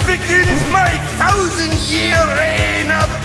speaking is my thousand-year reign of